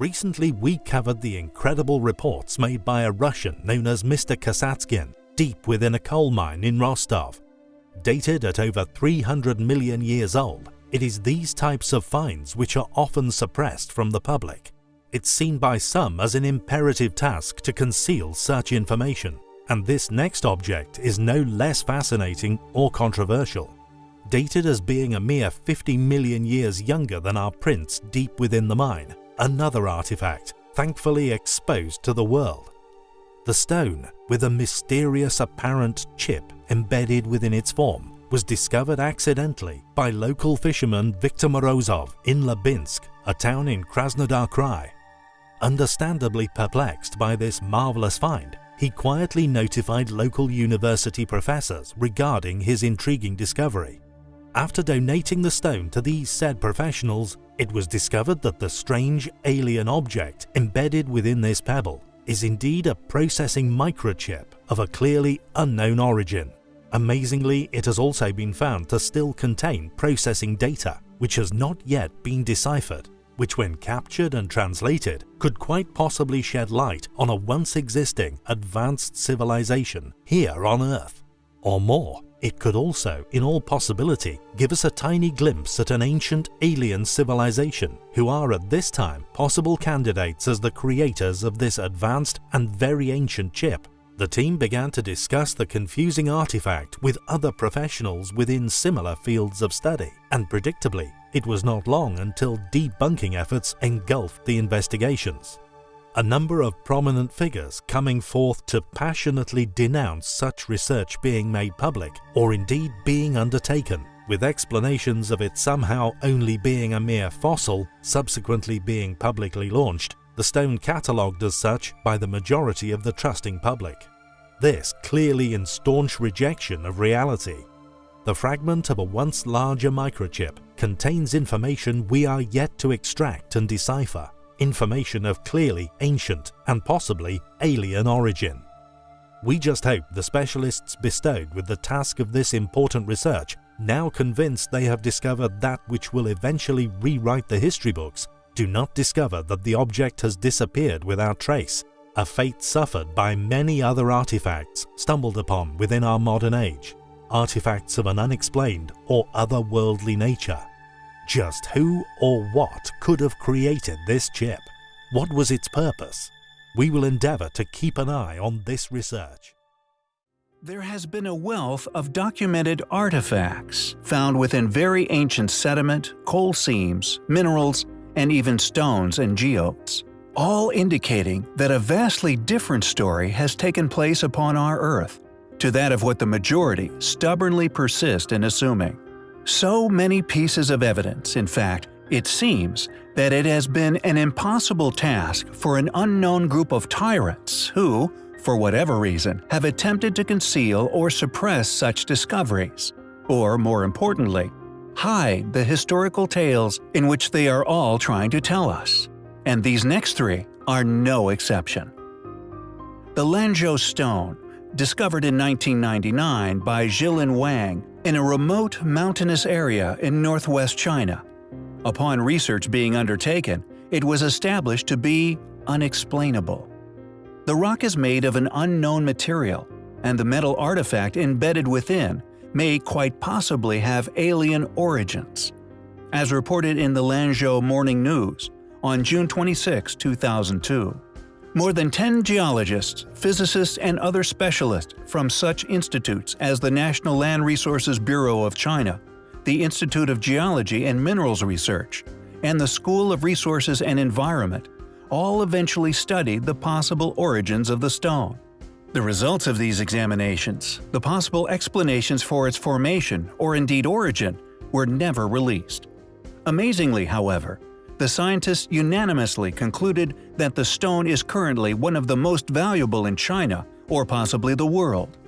Recently we covered the incredible reports made by a Russian known as Mr. Kasatskin deep within a coal mine in Rostov. Dated at over 300 million years old, it is these types of finds which are often suppressed from the public. It's seen by some as an imperative task to conceal such information, and this next object is no less fascinating or controversial. Dated as being a mere 50 million years younger than our prints deep within the mine, another artifact, thankfully exposed to the world. The stone, with a mysterious apparent chip embedded within its form, was discovered accidentally by local fisherman Viktor Morozov in Labinsk, a town in Krasnodar Krai. Understandably perplexed by this marvelous find, he quietly notified local university professors regarding his intriguing discovery. After donating the stone to these said professionals, it was discovered that the strange alien object embedded within this pebble is indeed a processing microchip of a clearly unknown origin. Amazingly, it has also been found to still contain processing data which has not yet been deciphered, which when captured and translated could quite possibly shed light on a once existing advanced civilization here on Earth. Or more, it could also, in all possibility, give us a tiny glimpse at an ancient alien civilization who are at this time possible candidates as the creators of this advanced and very ancient chip. The team began to discuss the confusing artifact with other professionals within similar fields of study, and predictably, it was not long until debunking efforts engulfed the investigations a number of prominent figures coming forth to passionately denounce such research being made public or indeed being undertaken, with explanations of it somehow only being a mere fossil, subsequently being publicly launched, the stone catalogued as such by the majority of the trusting public. This clearly in staunch rejection of reality. The fragment of a once larger microchip contains information we are yet to extract and decipher information of clearly ancient and possibly alien origin. We just hope the specialists bestowed with the task of this important research, now convinced they have discovered that which will eventually rewrite the history books, do not discover that the object has disappeared without trace, a fate suffered by many other artifacts stumbled upon within our modern age, artifacts of an unexplained or otherworldly nature. Just who or what could have created this chip? What was its purpose? We will endeavor to keep an eye on this research. There has been a wealth of documented artifacts found within very ancient sediment, coal seams, minerals, and even stones and geodes, all indicating that a vastly different story has taken place upon our Earth, to that of what the majority stubbornly persist in assuming. So many pieces of evidence, in fact, it seems that it has been an impossible task for an unknown group of tyrants who, for whatever reason, have attempted to conceal or suppress such discoveries, or more importantly, hide the historical tales in which they are all trying to tell us. And these next three are no exception. The Lanzhou Stone, discovered in 1999 by Zhilin Wang, in a remote mountainous area in northwest China. Upon research being undertaken, it was established to be unexplainable. The rock is made of an unknown material, and the metal artifact embedded within may quite possibly have alien origins. As reported in the Lanzhou Morning News on June 26, 2002. More than 10 geologists, physicists, and other specialists from such institutes as the National Land Resources Bureau of China, the Institute of Geology and Minerals Research, and the School of Resources and Environment all eventually studied the possible origins of the stone. The results of these examinations, the possible explanations for its formation or indeed origin, were never released. Amazingly, however, the scientists unanimously concluded that the stone is currently one of the most valuable in China or possibly the world.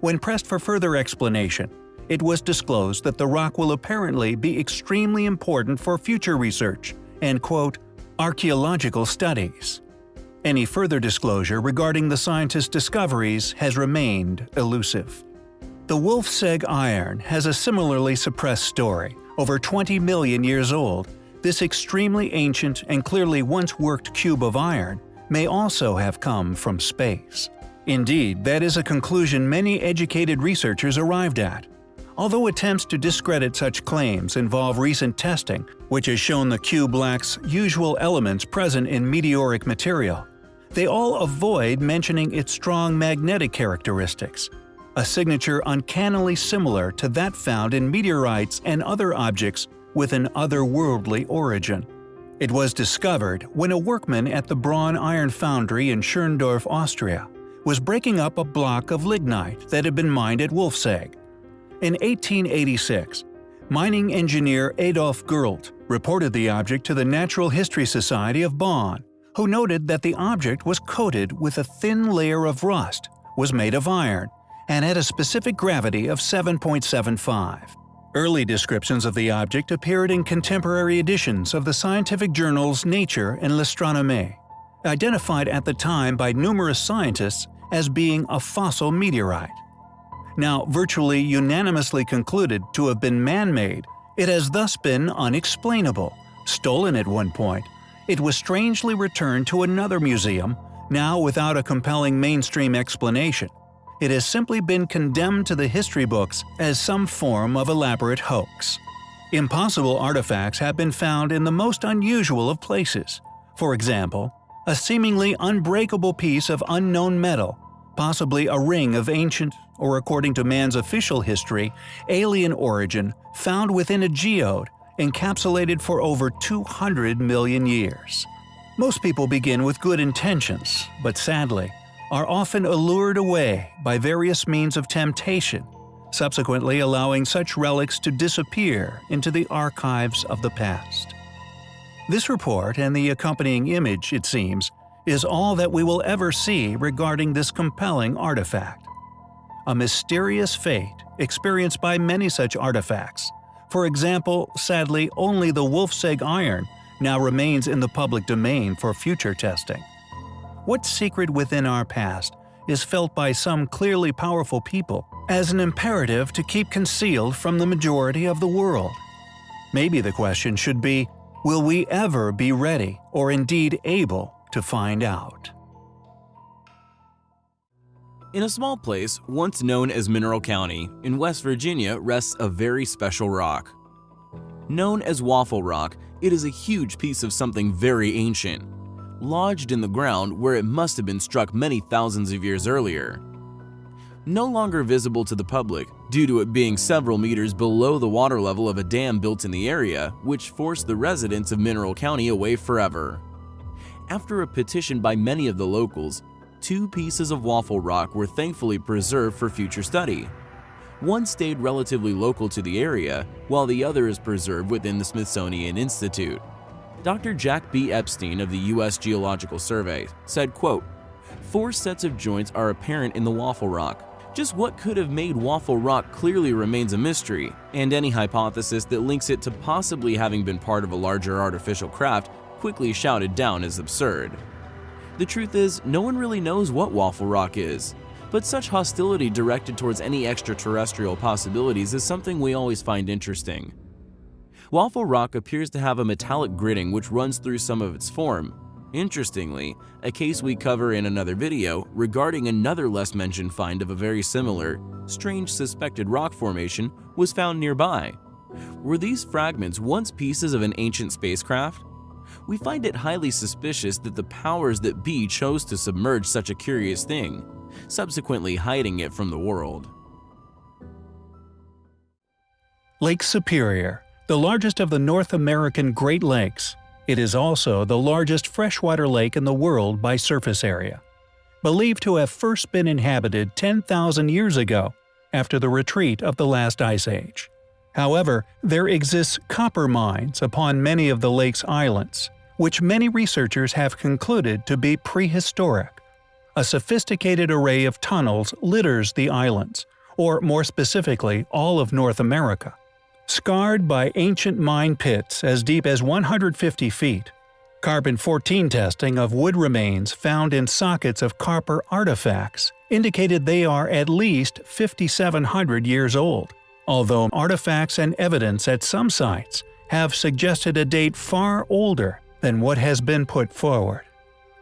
When pressed for further explanation, it was disclosed that the rock will apparently be extremely important for future research and quote, archaeological studies. Any further disclosure regarding the scientists' discoveries has remained elusive. The Wolfsegg iron has a similarly suppressed story, over 20 million years old, this extremely ancient and clearly once worked cube of iron may also have come from space. Indeed, that is a conclusion many educated researchers arrived at. Although attempts to discredit such claims involve recent testing, which has shown the cube lacks usual elements present in meteoric material, they all avoid mentioning its strong magnetic characteristics, a signature uncannily similar to that found in meteorites and other objects with an otherworldly origin. It was discovered when a workman at the Braun Iron Foundry in Schorndorf, Austria, was breaking up a block of lignite that had been mined at Wolfsegg. In 1886, mining engineer Adolf Gurlt reported the object to the Natural History Society of Bonn, who noted that the object was coated with a thin layer of rust, was made of iron, and had a specific gravity of 7.75. Early descriptions of the object appeared in contemporary editions of the scientific journals Nature and L'Astronomie, identified at the time by numerous scientists as being a fossil meteorite. Now virtually unanimously concluded to have been man-made, it has thus been unexplainable, stolen at one point, it was strangely returned to another museum, now without a compelling mainstream explanation. It has simply been condemned to the history books as some form of elaborate hoax. Impossible artifacts have been found in the most unusual of places. For example, a seemingly unbreakable piece of unknown metal, possibly a ring of ancient, or according to man's official history, alien origin found within a geode encapsulated for over 200 million years. Most people begin with good intentions, but sadly, are often allured away by various means of temptation, subsequently allowing such relics to disappear into the archives of the past. This report and the accompanying image, it seems, is all that we will ever see regarding this compelling artifact. A mysterious fate experienced by many such artifacts, for example, sadly, only the Wolfsegg iron now remains in the public domain for future testing. What secret within our past is felt by some clearly powerful people as an imperative to keep concealed from the majority of the world? Maybe the question should be, will we ever be ready or indeed able to find out? In a small place, once known as Mineral County, in West Virginia rests a very special rock. Known as Waffle Rock, it is a huge piece of something very ancient, lodged in the ground where it must have been struck many thousands of years earlier. No longer visible to the public due to it being several meters below the water level of a dam built in the area, which forced the residents of Mineral County away forever. After a petition by many of the locals, two pieces of waffle rock were thankfully preserved for future study. One stayed relatively local to the area, while the other is preserved within the Smithsonian Institute. Dr. Jack B. Epstein of the U.S. Geological Survey said, quote, Four sets of joints are apparent in the waffle rock. Just what could have made waffle rock clearly remains a mystery, and any hypothesis that links it to possibly having been part of a larger artificial craft quickly shouted down as absurd. The truth is, no one really knows what Waffle Rock is, but such hostility directed towards any extraterrestrial possibilities is something we always find interesting. Waffle Rock appears to have a metallic gritting which runs through some of its form. Interestingly, a case we cover in another video regarding another less mentioned find of a very similar, strange suspected rock formation was found nearby. Were these fragments once pieces of an ancient spacecraft? we find it highly suspicious that the powers that be chose to submerge such a curious thing, subsequently hiding it from the world. Lake Superior, the largest of the North American Great Lakes. It is also the largest freshwater lake in the world by surface area. Believed to have first been inhabited 10,000 years ago, after the retreat of the last ice age. However, there exists copper mines upon many of the lake's islands, which many researchers have concluded to be prehistoric. A sophisticated array of tunnels litters the islands, or more specifically all of North America. Scarred by ancient mine pits as deep as 150 feet, Carbon-14 testing of wood remains found in sockets of copper artifacts indicated they are at least 5,700 years old, although artifacts and evidence at some sites have suggested a date far older than what has been put forward.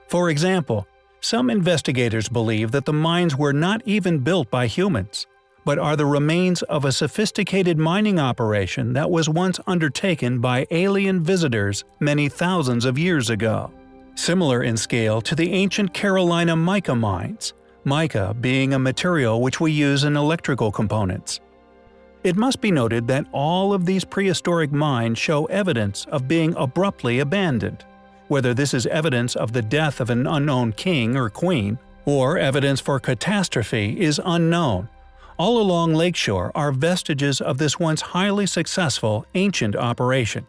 For example, some investigators believe that the mines were not even built by humans, but are the remains of a sophisticated mining operation that was once undertaken by alien visitors many thousands of years ago. Similar in scale to the ancient Carolina mica mines, mica being a material which we use in electrical components. It must be noted that all of these prehistoric mines show evidence of being abruptly abandoned. Whether this is evidence of the death of an unknown king or queen, or evidence for catastrophe is unknown, all along Lakeshore are vestiges of this once highly successful ancient operation.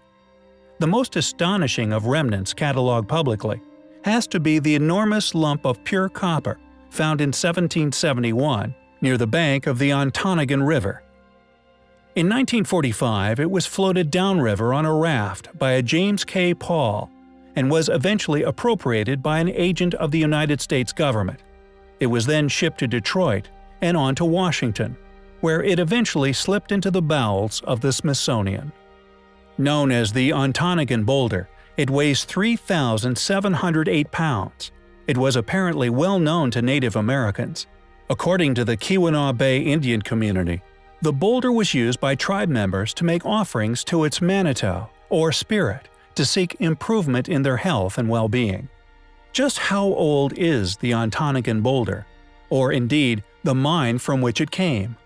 The most astonishing of remnants catalogued publicly has to be the enormous lump of pure copper found in 1771 near the bank of the Ontonagon River. In 1945, it was floated downriver on a raft by a James K. Paul and was eventually appropriated by an agent of the United States government. It was then shipped to Detroit and on to Washington, where it eventually slipped into the bowels of the Smithsonian. Known as the Ontonagon Boulder, it weighs 3,708 pounds. It was apparently well known to Native Americans. According to the Keweenaw Bay Indian community, the boulder was used by tribe members to make offerings to its manito, or spirit, to seek improvement in their health and well-being. Just how old is the Ontonagon Boulder? Or indeed, the mine from which it came.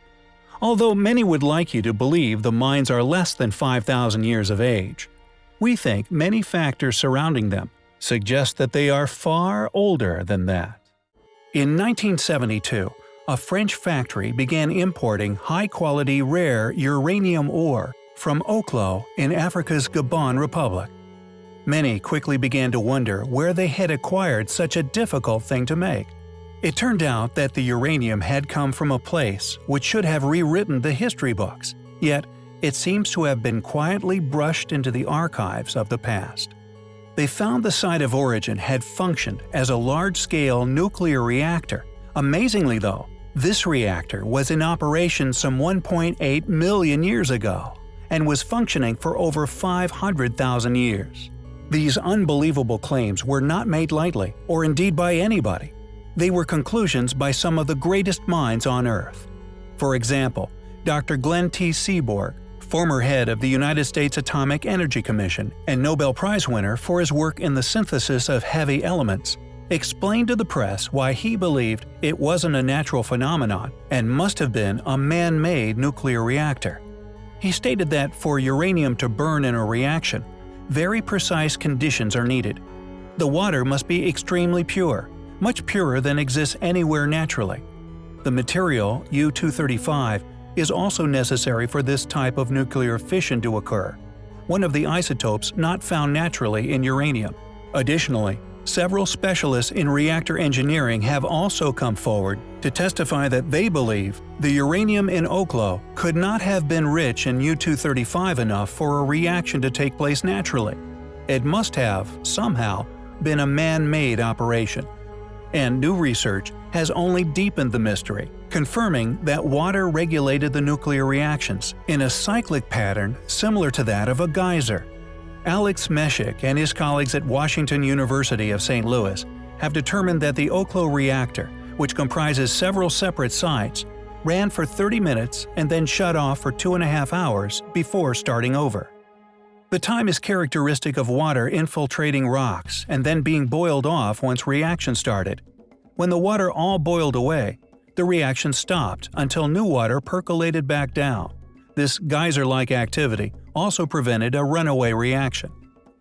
Although many would like you to believe the mines are less than 5,000 years of age, we think many factors surrounding them suggest that they are far older than that. In 1972, a French factory began importing high-quality rare uranium ore from Oklo in Africa's Gabon Republic. Many quickly began to wonder where they had acquired such a difficult thing to make. It turned out that the uranium had come from a place which should have rewritten the history books, yet it seems to have been quietly brushed into the archives of the past. They found the site of origin had functioned as a large-scale nuclear reactor. Amazingly though, this reactor was in operation some 1.8 million years ago and was functioning for over 500,000 years. These unbelievable claims were not made lightly, or indeed by anybody. They were conclusions by some of the greatest minds on Earth. For example, Dr. Glenn T. Seaborg, former head of the United States Atomic Energy Commission and Nobel Prize winner for his work in the synthesis of heavy elements, explained to the press why he believed it wasn't a natural phenomenon and must have been a man-made nuclear reactor. He stated that for uranium to burn in a reaction, very precise conditions are needed. The water must be extremely pure, much purer than exists anywhere naturally. The material, U-235, is also necessary for this type of nuclear fission to occur, one of the isotopes not found naturally in uranium. Additionally, several specialists in reactor engineering have also come forward to testify that they believe the uranium in Oklo could not have been rich in U-235 enough for a reaction to take place naturally. It must have, somehow, been a man-made operation and new research has only deepened the mystery, confirming that water regulated the nuclear reactions in a cyclic pattern similar to that of a geyser. Alex Meshik and his colleagues at Washington University of St. Louis have determined that the Oklo reactor, which comprises several separate sites, ran for 30 minutes and then shut off for two and a half hours before starting over. The time is characteristic of water infiltrating rocks and then being boiled off once reaction started. When the water all boiled away, the reaction stopped until new water percolated back down. This geyser-like activity also prevented a runaway reaction.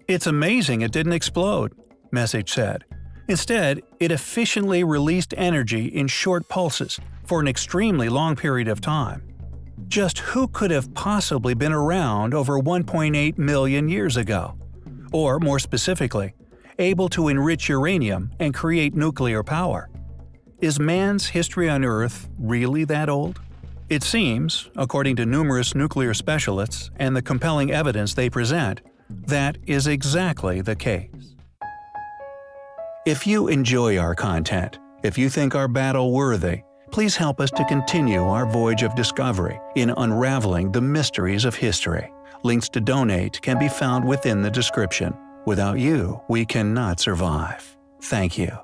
It's amazing it didn't explode, Meshik said. Instead, it efficiently released energy in short pulses for an extremely long period of time. Just who could have possibly been around over 1.8 million years ago? Or, more specifically, able to enrich uranium and create nuclear power? Is man's history on Earth really that old? It seems, according to numerous nuclear specialists and the compelling evidence they present, that is exactly the case. If you enjoy our content, if you think our battle worthy, Please help us to continue our voyage of discovery in unraveling the mysteries of history. Links to donate can be found within the description. Without you, we cannot survive. Thank you.